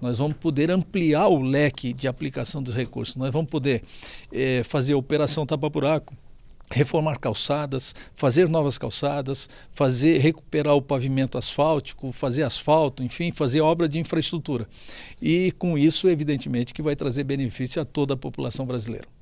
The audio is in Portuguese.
Nós vamos poder ampliar o leque de aplicação dos recursos. Nós vamos poder é, fazer operação tapa-buraco, reformar calçadas, fazer novas calçadas, fazer recuperar o pavimento asfáltico, fazer asfalto, enfim, fazer obra de infraestrutura. E com isso, evidentemente, que vai trazer benefício a toda a população brasileira.